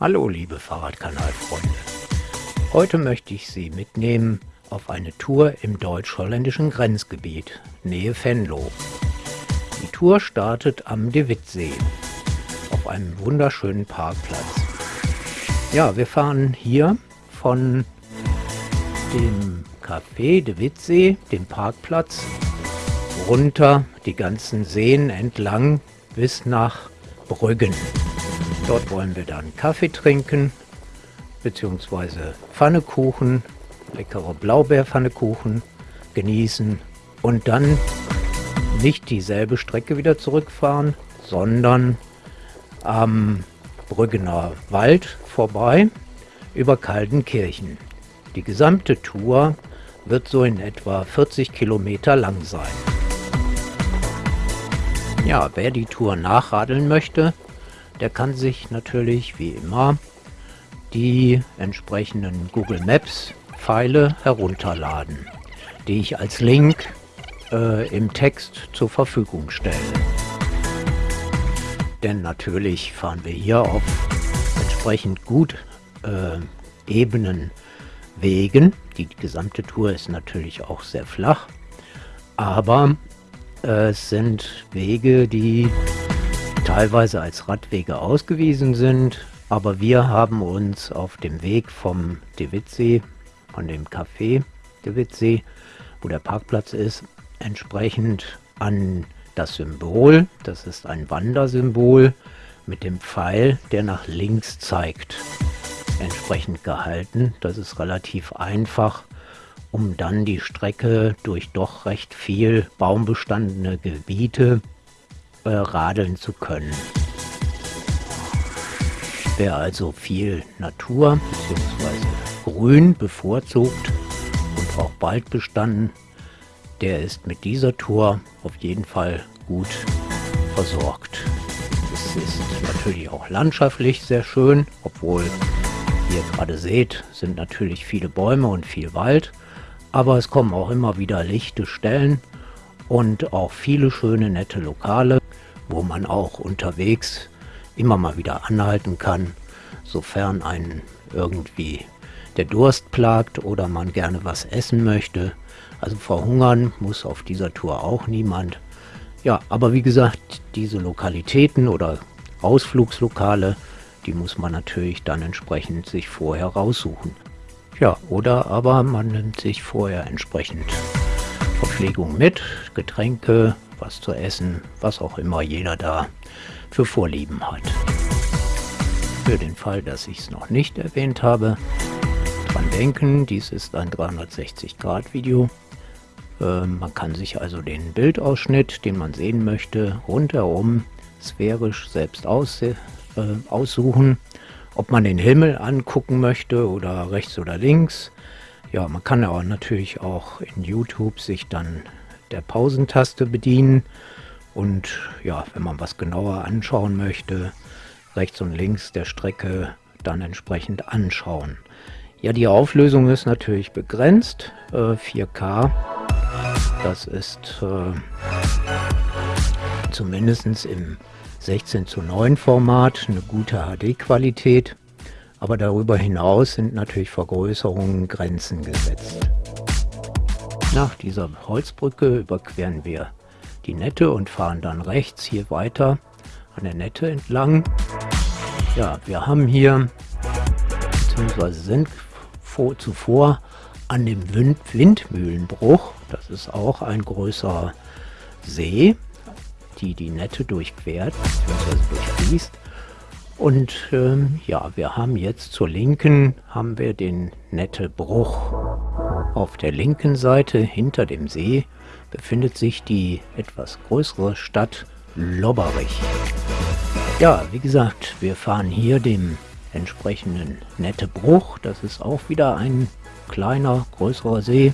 Hallo liebe Fahrradkanalfreunde. Heute möchte ich Sie mitnehmen auf eine Tour im deutsch-holländischen Grenzgebiet, Nähe Venlo. Die Tour startet am De Wittsee, auf einem wunderschönen Parkplatz. Ja, wir fahren hier von dem Café De Wittsee, dem Parkplatz, runter die ganzen Seen entlang bis nach Brüggen. Dort wollen wir dann Kaffee trinken, beziehungsweise Pfannekuchen, leckere Blaubeerpfannekuchen genießen und dann nicht dieselbe Strecke wieder zurückfahren, sondern am Brüggener Wald vorbei über Kaldenkirchen. Die gesamte Tour wird so in etwa 40 Kilometer lang sein. Ja, wer die Tour nachradeln möchte, der kann sich natürlich wie immer die entsprechenden Google Maps Pfeile herunterladen, die ich als Link äh, im Text zur Verfügung stelle. Denn natürlich fahren wir hier auf entsprechend gut äh, ebenen Wegen. Die gesamte Tour ist natürlich auch sehr flach, aber äh, es sind Wege, die teilweise als Radwege ausgewiesen sind, aber wir haben uns auf dem Weg vom De Wittsee, von dem Café De Wittsee, wo der Parkplatz ist, entsprechend an das Symbol, das ist ein Wandersymbol mit dem Pfeil, der nach links zeigt, entsprechend gehalten. Das ist relativ einfach, um dann die Strecke durch doch recht viel baumbestandene Gebiete äh, radeln zu können. Wer also viel Natur bzw. Grün bevorzugt und auch bald bestanden, der ist mit dieser Tour auf jeden Fall gut versorgt. Es ist natürlich auch landschaftlich sehr schön, obwohl, wie ihr gerade seht, sind natürlich viele Bäume und viel Wald, aber es kommen auch immer wieder lichte Stellen und auch viele schöne nette Lokale, wo man auch unterwegs immer mal wieder anhalten kann, sofern einen irgendwie der Durst plagt oder man gerne was essen möchte. Also verhungern muss auf dieser Tour auch niemand. Ja, aber wie gesagt, diese Lokalitäten oder Ausflugslokale, die muss man natürlich dann entsprechend sich vorher raussuchen. Ja, oder aber man nimmt sich vorher entsprechend Verpflegung mit, Getränke, was zu essen, was auch immer jeder da für Vorlieben hat. Für den Fall, dass ich es noch nicht erwähnt habe, dran denken, dies ist ein 360-Grad-Video. Äh, man kann sich also den Bildausschnitt, den man sehen möchte, rundherum sphärisch selbst aus, äh, aussuchen. Ob man den Himmel angucken möchte oder rechts oder links. Ja, man kann aber natürlich auch in YouTube sich dann der Pausentaste bedienen und ja, wenn man was genauer anschauen möchte, rechts und links der Strecke dann entsprechend anschauen. Ja, die Auflösung ist natürlich begrenzt, äh, 4K. Das ist äh, zumindest im 16 zu 9 Format eine gute HD-Qualität. Aber darüber hinaus sind natürlich Vergrößerungen Grenzen gesetzt. Nach dieser Holzbrücke überqueren wir die Nette und fahren dann rechts hier weiter an der Nette entlang. Ja, wir haben hier, beziehungsweise sind vor, zuvor an dem Wind Windmühlenbruch, das ist auch ein größerer See, die die Nette durchquert, beziehungsweise durchfließt. Und ähm, ja, wir haben jetzt zur Linken haben wir den Nette Bruch. Auf der linken Seite hinter dem See befindet sich die etwas größere Stadt Lobberich. Ja, wie gesagt, wir fahren hier dem entsprechenden Nette Bruch. Das ist auch wieder ein kleiner, größerer See,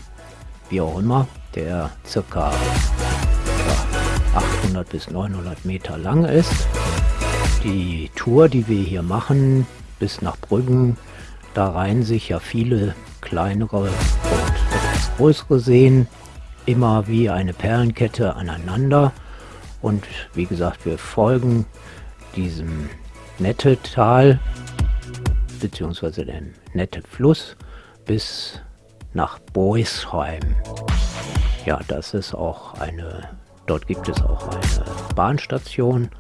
wie auch immer, der circa ja, 800 bis 900 Meter lang ist. Die Tour, die wir hier machen, bis nach Brüggen, da reihen sich ja viele kleinere größere Seen immer wie eine Perlenkette aneinander. Und wie gesagt, wir folgen diesem Nettetal bzw. der nette Fluss bis nach Boisheim. Ja, das ist auch eine, dort gibt es auch eine Bahnstation.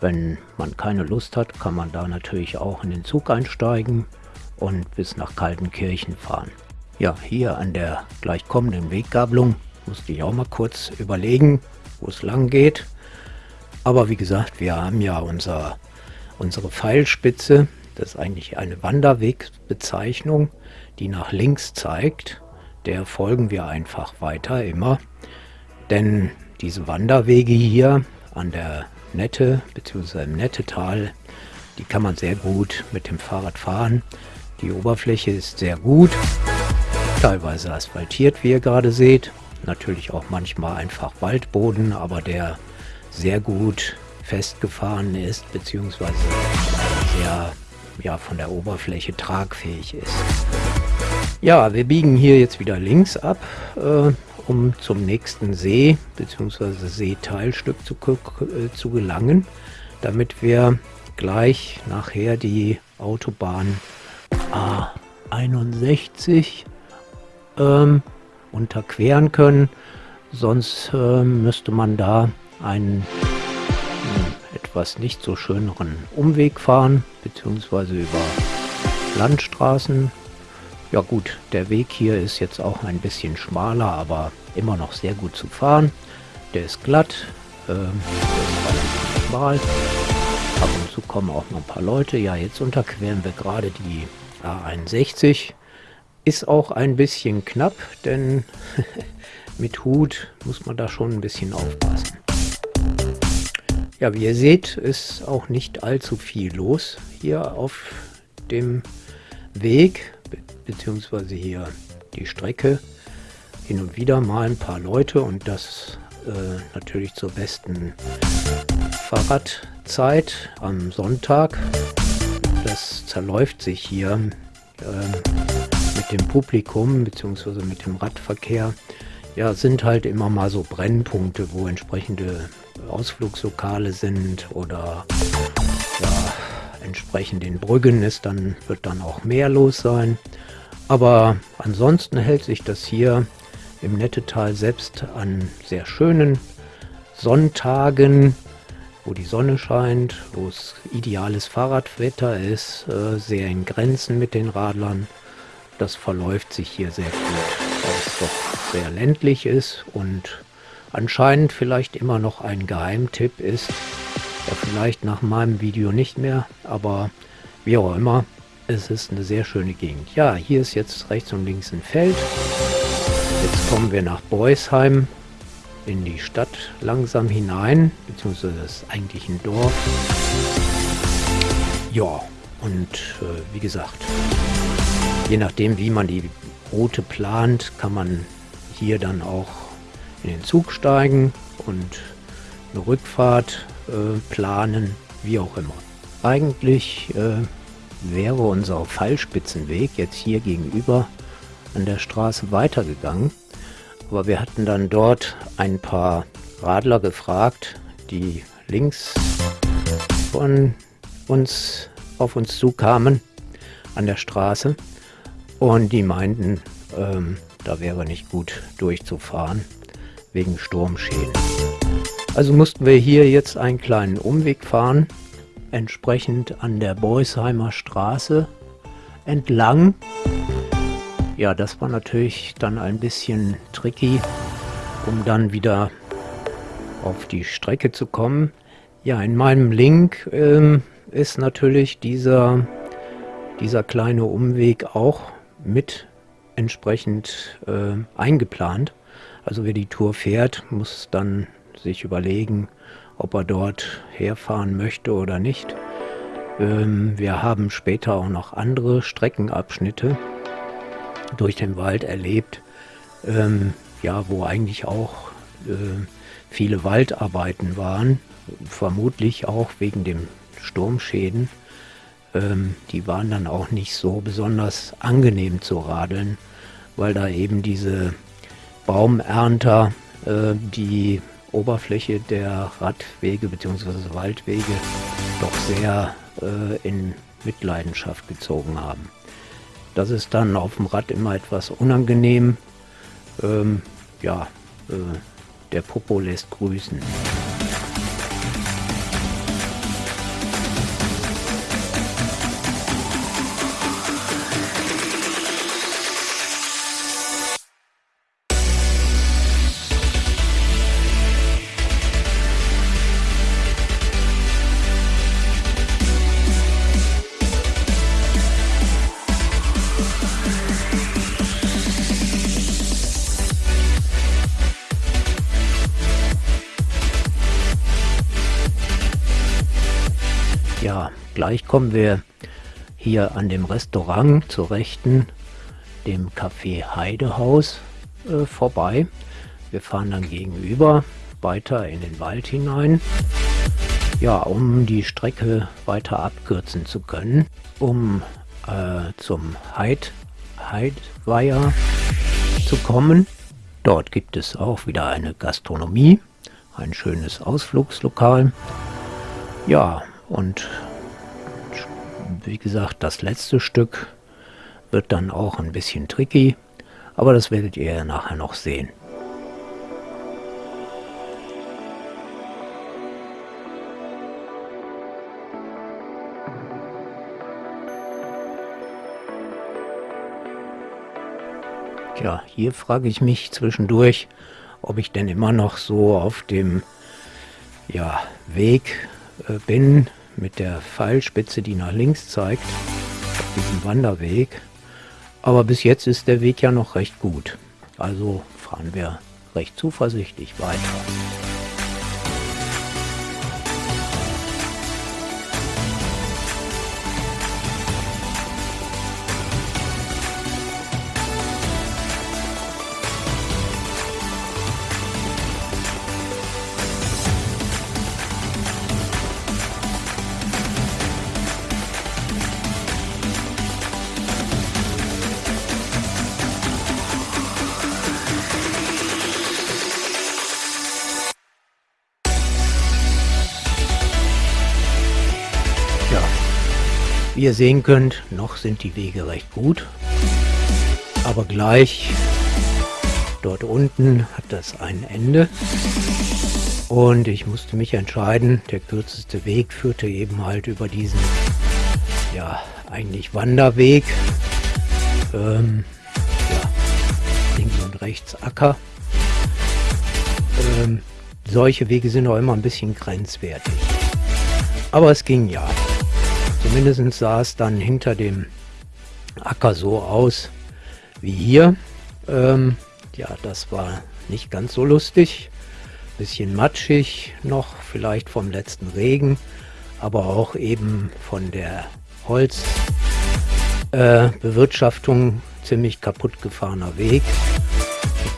Wenn man keine Lust hat, kann man da natürlich auch in den Zug einsteigen und bis nach Kaltenkirchen fahren. Ja, hier an der gleich kommenden Weggabelung musste ich auch mal kurz überlegen, wo es lang geht. Aber wie gesagt, wir haben ja unser, unsere Pfeilspitze, das ist eigentlich eine Wanderwegbezeichnung, die nach links zeigt. Der folgen wir einfach weiter immer. Denn diese Wanderwege hier an der Nette bzw. im Nettetal, die kann man sehr gut mit dem Fahrrad fahren. Die Oberfläche ist sehr gut, teilweise asphaltiert, wie ihr gerade seht. Natürlich auch manchmal einfach Waldboden, aber der sehr gut festgefahren ist, beziehungsweise sehr ja, von der Oberfläche tragfähig ist. Ja, wir biegen hier jetzt wieder links ab, äh, um zum nächsten See bzw. Seeteilstück zu, äh, zu gelangen, damit wir gleich nachher die Autobahn A61 ähm, unterqueren können. Sonst äh, müsste man da einen äh, etwas nicht so schöneren Umweg fahren, beziehungsweise über Landstraßen. Ja gut, der Weg hier ist jetzt auch ein bisschen schmaler, aber immer noch sehr gut zu fahren. Der ist glatt, äh, der ist schmal. Ab und zu kommen auch noch ein paar Leute. Ja, jetzt unterqueren wir gerade die A61. Ist auch ein bisschen knapp, denn mit Hut muss man da schon ein bisschen aufpassen. Ja, wie ihr seht, ist auch nicht allzu viel los hier auf dem Weg, be beziehungsweise hier die Strecke. Hin und wieder mal ein paar Leute und das äh, natürlich zur besten Fahrradzeit am Sonntag. Das zerläuft sich hier äh, dem Publikum beziehungsweise mit dem Radverkehr. Ja, sind halt immer mal so Brennpunkte, wo entsprechende Ausflugslokale sind oder ja, entsprechend den Brüggen ist, dann wird dann auch mehr los sein. Aber ansonsten hält sich das hier im Nettetal selbst an sehr schönen Sonntagen, wo die Sonne scheint, wo es ideales Fahrradwetter ist, äh, sehr in Grenzen mit den Radlern. Das verläuft sich hier sehr gut, weil es doch sehr ländlich ist und anscheinend vielleicht immer noch ein Geheimtipp ist. Ja, vielleicht nach meinem Video nicht mehr, aber wie auch immer, es ist eine sehr schöne Gegend. Ja, hier ist jetzt rechts und links ein Feld. Jetzt kommen wir nach Beusheim in die Stadt langsam hinein, beziehungsweise das ist eigentlich ein Dorf. Ja, und äh, wie gesagt, je nachdem wie man die Route plant, kann man hier dann auch in den Zug steigen und eine Rückfahrt äh, planen, wie auch immer. Eigentlich äh, wäre unser Pfeilspitzenweg jetzt hier gegenüber an der Straße weitergegangen, aber wir hatten dann dort ein paar Radler gefragt, die links von uns auf uns zukamen an der Straße und die meinten, ähm, da wäre nicht gut durchzufahren wegen Sturmschäden. Also mussten wir hier jetzt einen kleinen Umweg fahren, entsprechend an der Beusheimer Straße entlang. Ja, das war natürlich dann ein bisschen tricky, um dann wieder auf die Strecke zu kommen. Ja, in meinem Link ähm, ist natürlich dieser, dieser kleine Umweg auch mit entsprechend äh, eingeplant. Also wer die Tour fährt, muss dann sich überlegen, ob er dort herfahren möchte oder nicht. Ähm, wir haben später auch noch andere Streckenabschnitte durch den Wald erlebt, ähm, ja, wo eigentlich auch äh, viele Waldarbeiten waren, vermutlich auch wegen dem Sturmschäden. Ähm, die waren dann auch nicht so besonders angenehm zu radeln, weil da eben diese Baumernter äh, die Oberfläche der Radwege bzw. Waldwege doch sehr äh, in Mitleidenschaft gezogen haben. Das ist dann auf dem Rad immer etwas unangenehm. Ähm, ja, äh, der Popo lässt grüßen. Gleich kommen wir hier an dem Restaurant zur Rechten, dem Café Heidehaus, äh, vorbei. Wir fahren dann gegenüber weiter in den Wald hinein. Ja, um die Strecke weiter abkürzen zu können, um äh, zum Heid, Heidweiher zu kommen. Dort gibt es auch wieder eine Gastronomie, ein schönes Ausflugslokal. Ja, und wie gesagt, das letzte Stück wird dann auch ein bisschen tricky, aber das werdet ihr nachher noch sehen. Ja, hier frage ich mich zwischendurch, ob ich denn immer noch so auf dem ja, Weg äh, bin, mit der Pfeilspitze, die nach links zeigt, auf Wanderweg. Aber bis jetzt ist der Weg ja noch recht gut. Also fahren wir recht zuversichtlich weiter. Wie ihr sehen könnt, noch sind die Wege recht gut. Aber gleich dort unten hat das ein Ende. Und ich musste mich entscheiden, der kürzeste Weg führte eben halt über diesen, ja, eigentlich Wanderweg. Ähm, ja, links und rechts Acker. Ähm, solche Wege sind auch immer ein bisschen grenzwertig. Aber es ging ja. Zumindest sah es dann hinter dem Acker so aus wie hier. Ähm, ja, das war nicht ganz so lustig. Bisschen matschig noch, vielleicht vom letzten Regen, aber auch eben von der Holzbewirtschaftung äh, ziemlich kaputt gefahrener Weg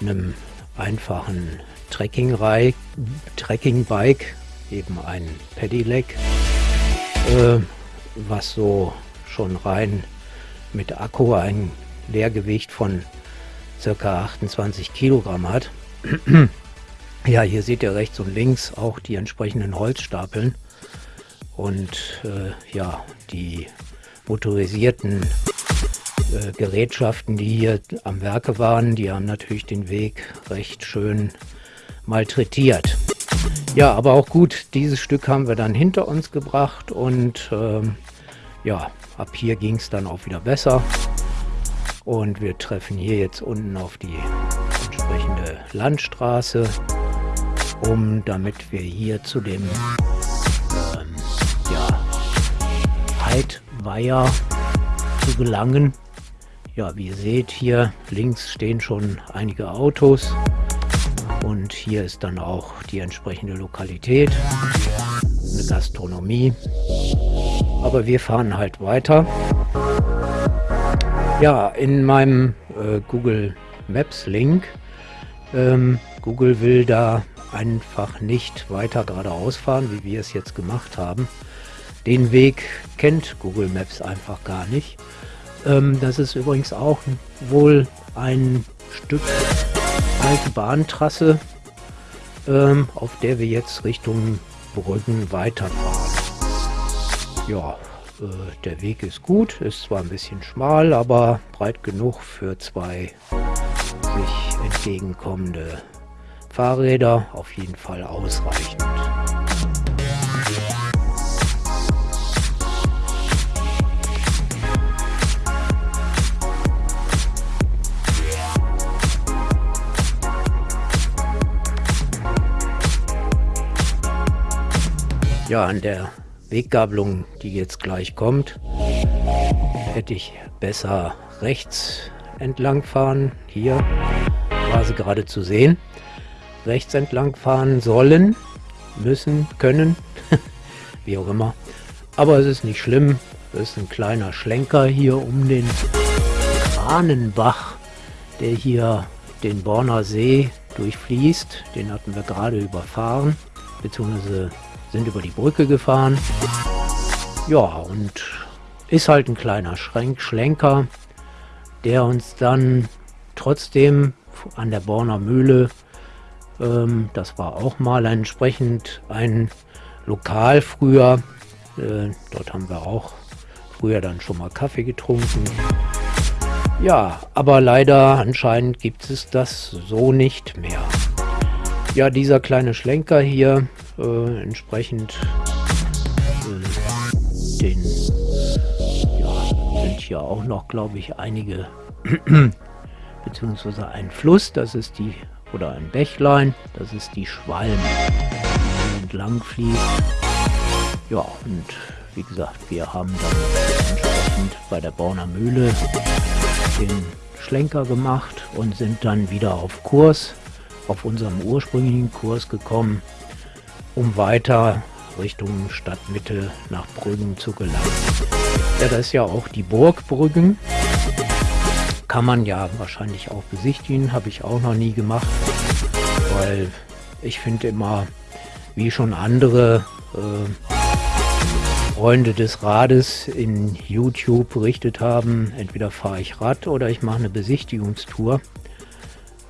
mit einem einfachen Trekking-Bike, Trekking eben ein Pedelec. Äh, was so schon rein mit Akku ein Leergewicht von circa 28 Kilogramm hat. ja, hier seht ihr rechts und links auch die entsprechenden Holzstapeln und äh, ja, die motorisierten äh, Gerätschaften, die hier am Werke waren, die haben natürlich den Weg recht schön malträtiert. Ja, aber auch gut, dieses Stück haben wir dann hinter uns gebracht und ähm, ja, ab hier ging es dann auch wieder besser. Und wir treffen hier jetzt unten auf die entsprechende Landstraße, um damit wir hier zu dem ähm, ja, Heidweiher zu gelangen. Ja, wie ihr seht, hier links stehen schon einige Autos. Und hier ist dann auch die entsprechende Lokalität, eine Gastronomie. Aber wir fahren halt weiter. Ja, in meinem äh, Google Maps Link, ähm, Google will da einfach nicht weiter geradeaus fahren, wie wir es jetzt gemacht haben. Den Weg kennt Google Maps einfach gar nicht. Ähm, das ist übrigens auch wohl ein Stück alte Bahntrasse, ähm, auf der wir jetzt Richtung Brüggen weiterfahren. Ja, äh, der Weg ist gut, ist zwar ein bisschen schmal, aber breit genug für zwei sich entgegenkommende Fahrräder, auf jeden Fall ausreichend. Ja, an der Weggabelung, die jetzt gleich kommt, hätte ich besser rechts entlang fahren. Hier war sie gerade zu sehen. Rechts entlang fahren sollen, müssen, können, wie auch immer. Aber es ist nicht schlimm. Es ist ein kleiner Schlenker hier um den Kranenbach, der hier den Borner See durchfließt. Den hatten wir gerade überfahren, beziehungsweise sind über die Brücke gefahren. Ja, und ist halt ein kleiner Schrenk, Schlenker, der uns dann trotzdem an der Borner Mühle, ähm, das war auch mal entsprechend ein Lokal früher, äh, dort haben wir auch früher dann schon mal Kaffee getrunken. Ja, aber leider anscheinend gibt es das so nicht mehr. Ja, dieser kleine Schlenker hier, äh, entsprechend äh, den, ja, sind hier auch noch, glaube ich, einige, beziehungsweise ein Fluss, das ist die, oder ein Bächlein, das ist die Schwalm, die entlang fließt. Ja, und wie gesagt, wir haben dann entsprechend bei der Borner Mühle den Schlenker gemacht und sind dann wieder auf Kurs auf unserem ursprünglichen Kurs gekommen, um weiter Richtung Stadtmitte nach Brüggen zu gelangen. Ja, das ist ja auch die Burg Brüggen. Kann man ja wahrscheinlich auch besichtigen, habe ich auch noch nie gemacht, weil ich finde immer, wie schon andere äh, Freunde des Rades in YouTube berichtet haben, entweder fahre ich Rad oder ich mache eine Besichtigungstour.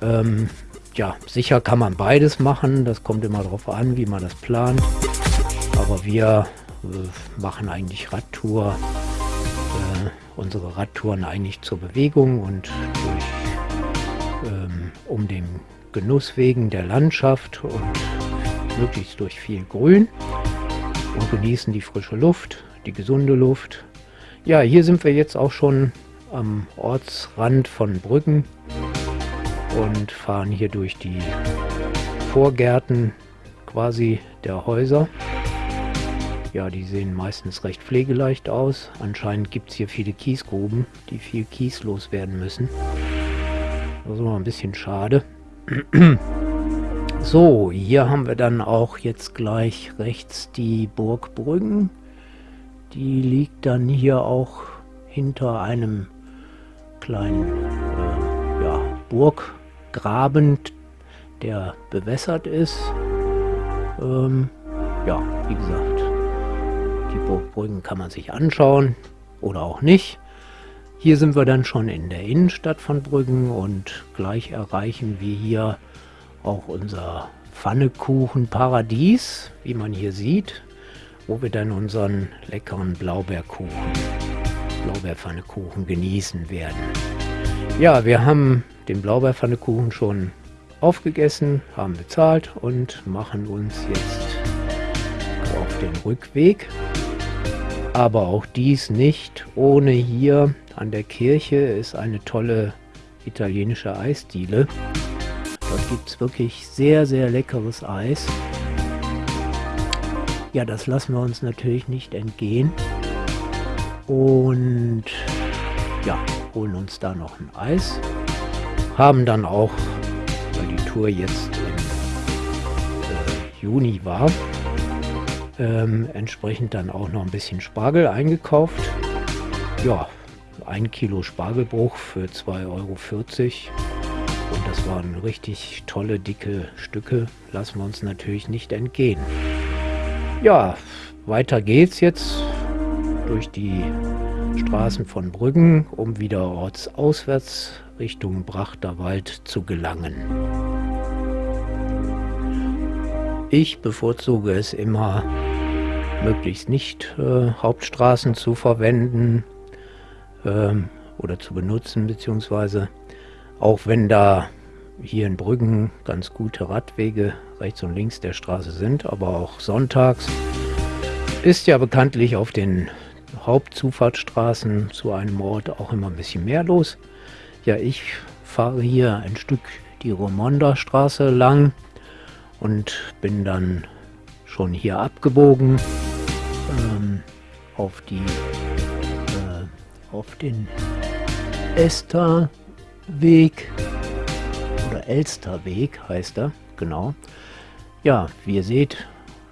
Ähm, ja, sicher kann man beides machen. Das kommt immer darauf an, wie man das plant. Aber wir äh, machen eigentlich Radtour, äh, unsere Radtouren eigentlich zur Bewegung und durch, ähm, um den Genuss wegen der Landschaft und möglichst durch viel Grün und genießen die frische Luft, die gesunde Luft. Ja, hier sind wir jetzt auch schon am Ortsrand von Brüggen und fahren hier durch die Vorgärten quasi der Häuser. Ja, die sehen meistens recht pflegeleicht aus. Anscheinend gibt es hier viele Kiesgruben, die viel Kies loswerden müssen. Das ist mal ein bisschen schade. So, hier haben wir dann auch jetzt gleich rechts die Burg Brüggen. Die liegt dann hier auch hinter einem kleinen äh, ja, Burg Graben, der bewässert ist. Ähm, ja, wie gesagt, die Burgbrücken kann man sich anschauen oder auch nicht. Hier sind wir dann schon in der Innenstadt von Brüggen und gleich erreichen wir hier auch unser Pfannekuchen-Paradies, wie man hier sieht, wo wir dann unseren leckeren Blaubeerkuchen, Blaubeerpfannekuchen genießen werden. Ja, wir haben den Blaubeerpfannekuchen schon aufgegessen, haben bezahlt und machen uns jetzt auf den Rückweg. Aber auch dies nicht ohne hier an der Kirche ist eine tolle italienische Eisdiele. Dort gibt es wirklich sehr, sehr leckeres Eis. Ja, das lassen wir uns natürlich nicht entgehen. Und ja, holen uns da noch ein Eis haben dann auch, weil die Tour jetzt im äh, Juni war, ähm, entsprechend dann auch noch ein bisschen Spargel eingekauft. Ja, ein Kilo Spargelbruch für 2,40 Euro. Und das waren richtig tolle, dicke Stücke. Lassen wir uns natürlich nicht entgehen. Ja, weiter geht's jetzt durch die Straßen von Brüggen, um wieder ortsauswärts Richtung Brachterwald zu gelangen. Ich bevorzuge es immer möglichst nicht äh, Hauptstraßen zu verwenden ähm, oder zu benutzen, beziehungsweise auch wenn da hier in Brüggen ganz gute Radwege rechts und links der Straße sind, aber auch sonntags ist ja bekanntlich auf den Hauptzufahrtsstraßen zu einem Ort auch immer ein bisschen mehr los. Ja, ich fahre hier ein Stück die Romonda Straße lang und bin dann schon hier abgebogen ähm, auf die äh, auf den Esterweg oder Elsterweg heißt er, genau. Ja, wie ihr seht,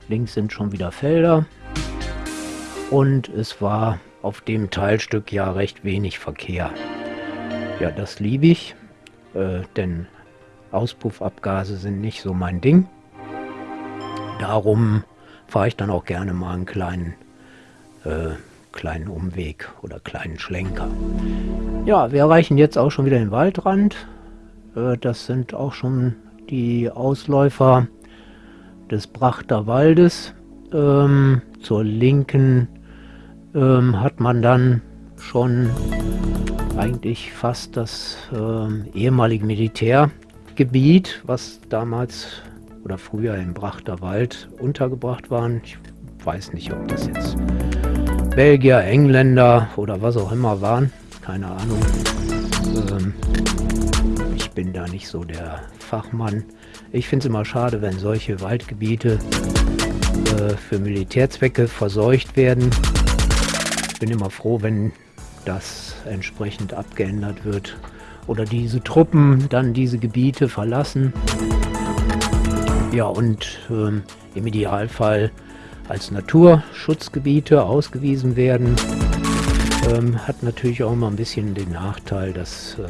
links sind schon wieder Felder und es war auf dem Teilstück ja recht wenig Verkehr. Ja, das liebe ich, äh, denn Auspuffabgase sind nicht so mein Ding. Darum fahre ich dann auch gerne mal einen kleinen, äh, kleinen Umweg oder kleinen Schlenker. Ja, wir erreichen jetzt auch schon wieder den Waldrand. Äh, das sind auch schon die Ausläufer des Brachter Waldes. Ähm, zur linken ähm, hat man dann schon eigentlich fast das ähm, ehemalige Militärgebiet, was damals oder früher im Brachter Wald untergebracht waren. Ich weiß nicht, ob das jetzt Belgier, Engländer oder was auch immer waren. Keine Ahnung. Ähm, ich bin da nicht so der Fachmann. Ich finde es immer schade, wenn solche Waldgebiete äh, für Militärzwecke verseucht werden. Bin immer froh, wenn das entsprechend abgeändert wird oder diese Truppen dann diese Gebiete verlassen. Ja, und ähm, im Idealfall als Naturschutzgebiete ausgewiesen werden. Ähm, hat natürlich auch immer ein bisschen den Nachteil, dass äh,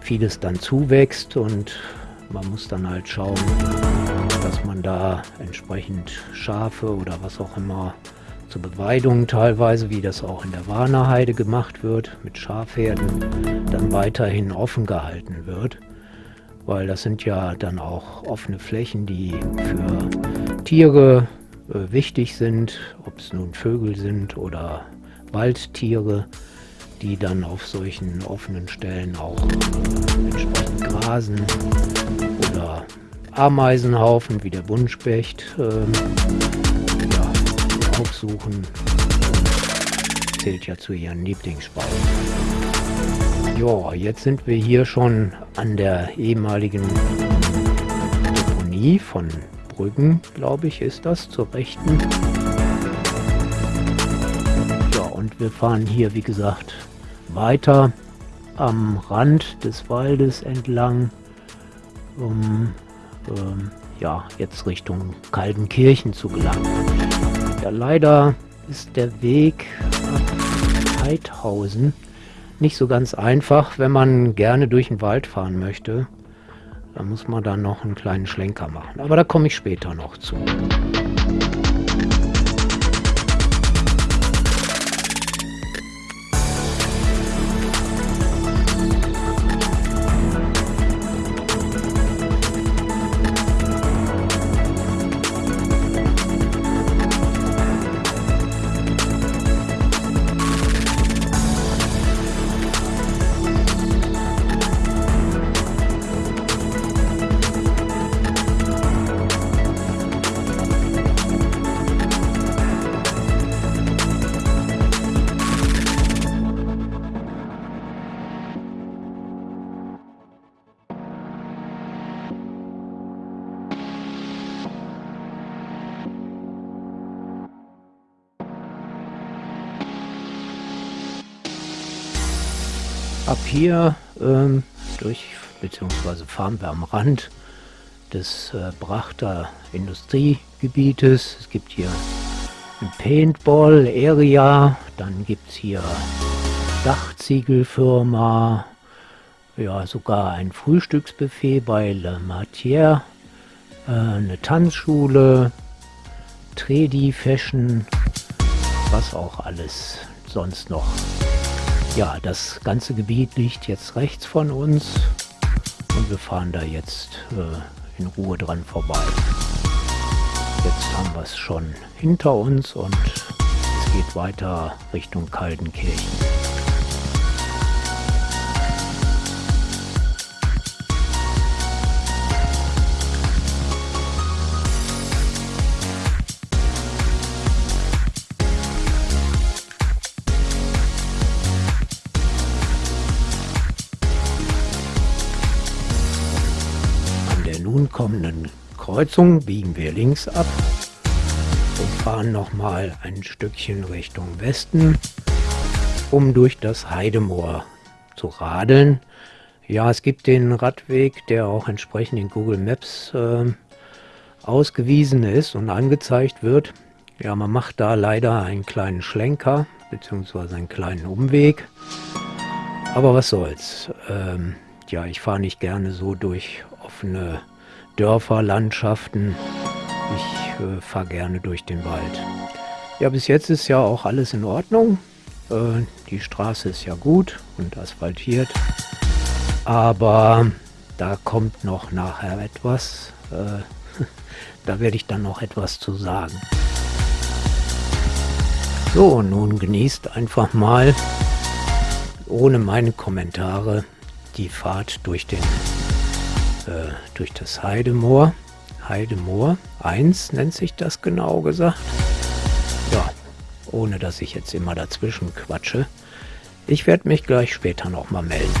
vieles dann zuwächst und man muss dann halt schauen, dass man da entsprechend Schafe oder was auch immer zur Beweidung teilweise, wie das auch in der Warnerheide gemacht wird, mit Schafherden, dann weiterhin offen gehalten wird. Weil das sind ja dann auch offene Flächen, die für Tiere äh, wichtig sind, ob es nun Vögel sind oder Waldtiere, die dann auf solchen offenen Stellen auch äh, entsprechend grasen oder Ameisenhaufen wie der Buntspecht äh, ja, aufsuchen. Zählt ja zu ihren Lieblingsspeisen. Ja, jetzt sind wir hier schon an der ehemaligen Deponie von Brüggen, glaube ich, ist das, zur rechten. Ja, und wir fahren hier, wie gesagt, weiter am Rand des Waldes entlang, um ähm, ja, jetzt Richtung Kaltenkirchen zu gelangen. Ja, leider ist der Weg nach Heidhausen nicht so ganz einfach, wenn man gerne durch den Wald fahren möchte. Da muss man dann noch einen kleinen Schlenker machen. Aber da komme ich später noch zu. Ab hier ähm, durch, beziehungsweise fahren wir am Rand des äh, Brachter Industriegebietes. Es gibt hier ein Paintball Area, dann gibt es hier Dachziegelfirma, ja sogar ein Frühstücksbuffet bei Le Matière, äh, eine Tanzschule, Tredi Fashion, was auch alles sonst noch ja, das ganze Gebiet liegt jetzt rechts von uns und wir fahren da jetzt äh, in Ruhe dran vorbei. Jetzt haben wir es schon hinter uns und es geht weiter Richtung Kaltenkirchen. Kommenden Kreuzung biegen wir links ab und fahren nochmal ein Stückchen Richtung Westen, um durch das Heidemoor zu radeln. Ja, es gibt den Radweg, der auch entsprechend in Google Maps äh, ausgewiesen ist und angezeigt wird. Ja, man macht da leider einen kleinen Schlenker bzw. einen kleinen Umweg. Aber was soll's. Ähm, ja, ich fahre nicht gerne so durch offene Dörfer, Landschaften. Ich äh, fahre gerne durch den Wald. Ja, bis jetzt ist ja auch alles in Ordnung. Äh, die Straße ist ja gut und asphaltiert. Aber da kommt noch nachher etwas. Äh, da werde ich dann noch etwas zu sagen. So, nun genießt einfach mal ohne meine Kommentare die Fahrt durch den äh, durch das Heidemoor. Heidemoor 1 nennt sich das genau gesagt. Ja, ohne dass ich jetzt immer dazwischen quatsche. Ich werde mich gleich später nochmal melden.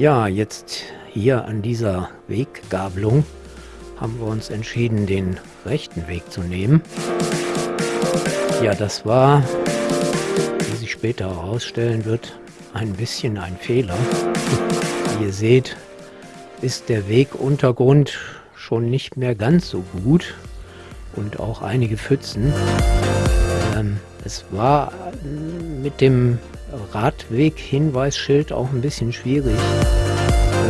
Ja, jetzt hier an dieser Weggabelung haben wir uns entschieden, den rechten Weg zu nehmen. Ja, das war, wie sich später herausstellen wird, ein bisschen ein Fehler. Wie ihr seht, ist der Weguntergrund schon nicht mehr ganz so gut und auch einige Pfützen. Ähm, es war mit dem Radweg-Hinweisschild auch ein bisschen schwierig.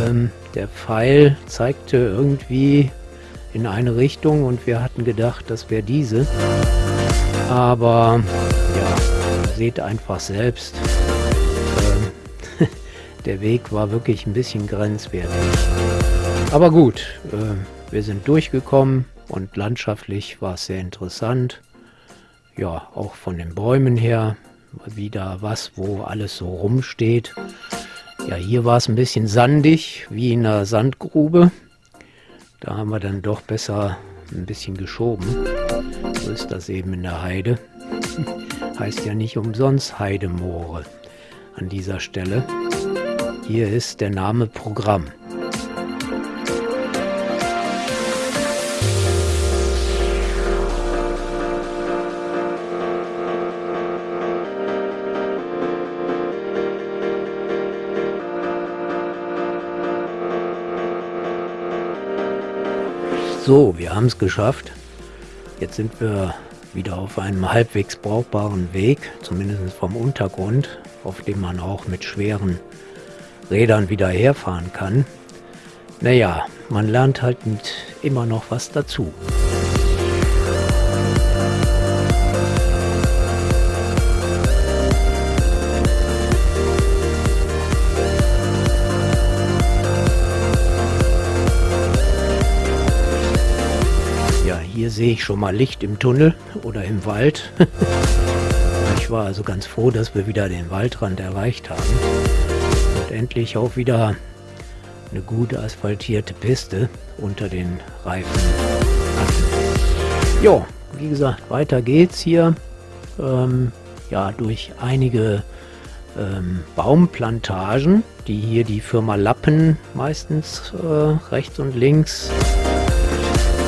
Ähm, der Pfeil zeigte irgendwie in eine Richtung und wir hatten gedacht, das wäre diese. Aber ja, seht einfach selbst. Ähm, der Weg war wirklich ein bisschen grenzwertig. Aber gut, äh, wir sind durchgekommen und landschaftlich war es sehr interessant. Ja, auch von den Bäumen her wieder was, wo alles so rumsteht. Ja, hier war es ein bisschen sandig, wie in einer Sandgrube. Da haben wir dann doch besser ein bisschen geschoben. So ist das eben in der Heide. heißt ja nicht umsonst Heidemoore an dieser Stelle. Hier ist der Name Programm. So, wir haben es geschafft. Jetzt sind wir wieder auf einem halbwegs brauchbaren Weg, zumindest vom Untergrund, auf dem man auch mit schweren Rädern wieder herfahren kann. Naja, man lernt halt immer noch was dazu. Sehe ich schon mal Licht im Tunnel oder im Wald. ich war also ganz froh, dass wir wieder den Waldrand erreicht haben. Und endlich auch wieder eine gute asphaltierte Piste unter den Reifen. Jo, wie gesagt, weiter geht's hier. Ähm, ja, durch einige ähm, Baumplantagen, die hier die Firma Lappen meistens äh, rechts und links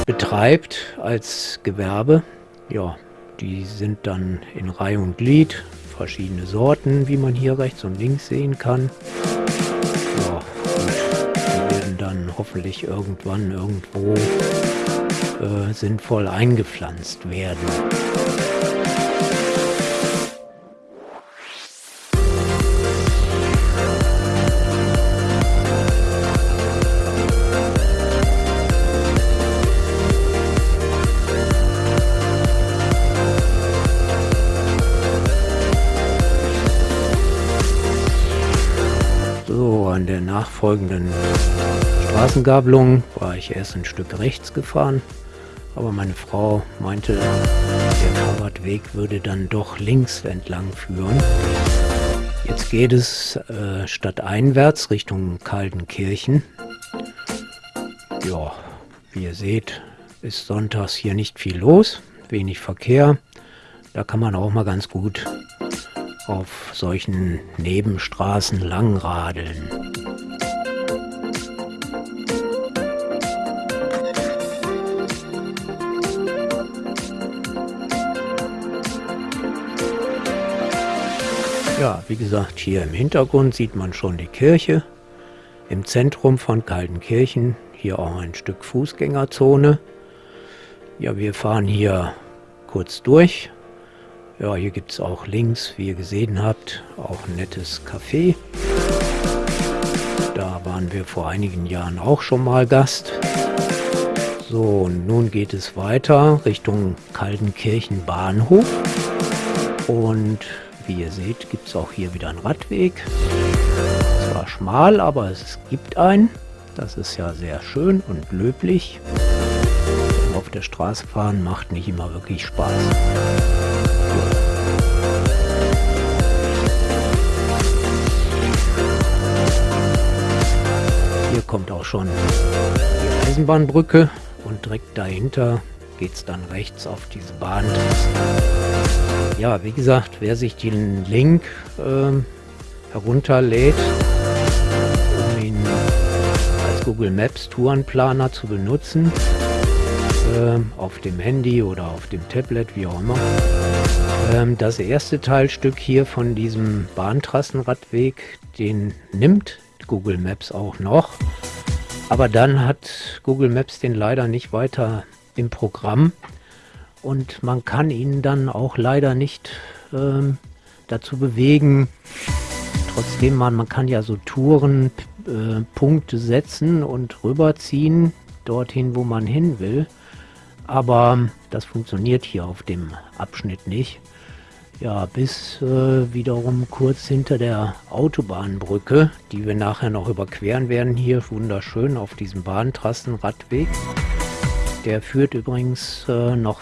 betreibt als Gewerbe. Ja, die sind dann in Reihe und Glied, verschiedene Sorten, wie man hier rechts und links sehen kann. Ja, die werden dann hoffentlich irgendwann irgendwo äh, sinnvoll eingepflanzt werden. Der nachfolgenden Straßengabelung war ich erst ein Stück rechts gefahren, aber meine Frau meinte, der Fahrradweg würde dann doch links entlang führen. Jetzt geht es äh, stadteinwärts Richtung Kaltenkirchen. Ja, wie ihr seht, ist sonntags hier nicht viel los, wenig Verkehr. Da kann man auch mal ganz gut auf solchen Nebenstraßen langradeln. Ja, wie gesagt, hier im Hintergrund sieht man schon die Kirche. Im Zentrum von Kaltenkirchen, hier auch ein Stück Fußgängerzone. Ja, wir fahren hier kurz durch ja, hier gibt es auch links, wie ihr gesehen habt, auch ein nettes Café. Da waren wir vor einigen Jahren auch schon mal Gast. So, und nun geht es weiter Richtung Kaltenkirchen Bahnhof. Und wie ihr seht, gibt es auch hier wieder einen Radweg. Zwar schmal, aber es gibt einen. Das ist ja sehr schön und löblich. Auf der Straße fahren macht nicht immer wirklich Spaß. Hier kommt auch schon die Eisenbahnbrücke und direkt dahinter geht es dann rechts auf diese Bahn. Ja, wie gesagt, wer sich den Link äh, herunterlädt, um ihn als Google Maps Tourenplaner zu benutzen, äh, auf dem Handy oder auf dem Tablet, wie auch immer, ähm, das erste Teilstück hier von diesem Bahntrassenradweg, den nimmt Google Maps auch noch. Aber dann hat Google Maps den leider nicht weiter im Programm und man kann ihn dann auch leider nicht ähm, dazu bewegen. Trotzdem man, man kann ja so Touren äh, Punkte setzen und rüberziehen dorthin, wo man hin will. Aber das funktioniert hier auf dem Abschnitt nicht. Ja, bis äh, wiederum kurz hinter der Autobahnbrücke, die wir nachher noch überqueren werden, hier wunderschön auf diesem Bahntrassenradweg. Der führt übrigens äh, noch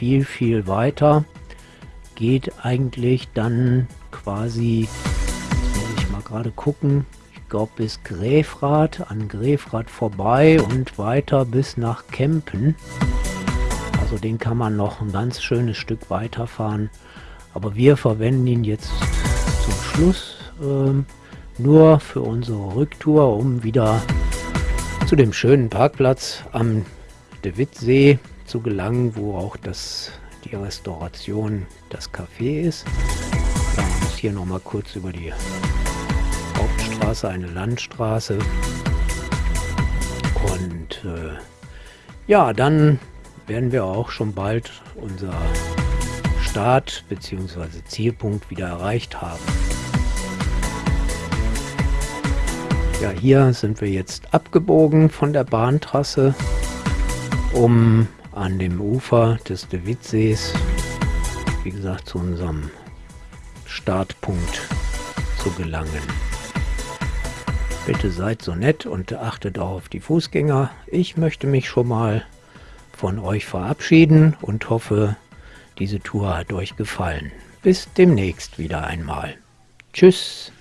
viel, viel weiter. Geht eigentlich dann quasi, muss ich mal gerade gucken, ich glaube bis Gräfrath, an Gräfrath vorbei und weiter bis nach Kempen. Also den kann man noch ein ganz schönes Stück weiterfahren. Aber wir verwenden ihn jetzt zum Schluss ähm, nur für unsere Rücktour, um wieder zu dem schönen Parkplatz am De Wittsee zu gelangen, wo auch das, die Restauration, das Café ist. Dann muss hier noch mal kurz über die Hauptstraße, eine Landstraße. Und äh, ja, dann werden wir auch schon bald unser Start bzw. Zielpunkt wieder erreicht haben. Ja, hier sind wir jetzt abgebogen von der Bahntrasse, um an dem Ufer des De Wittsees, wie gesagt, zu unserem Startpunkt zu gelangen. Bitte seid so nett und achtet auch auf die Fußgänger. Ich möchte mich schon mal von euch verabschieden und hoffe, diese Tour hat euch gefallen. Bis demnächst wieder einmal. Tschüss.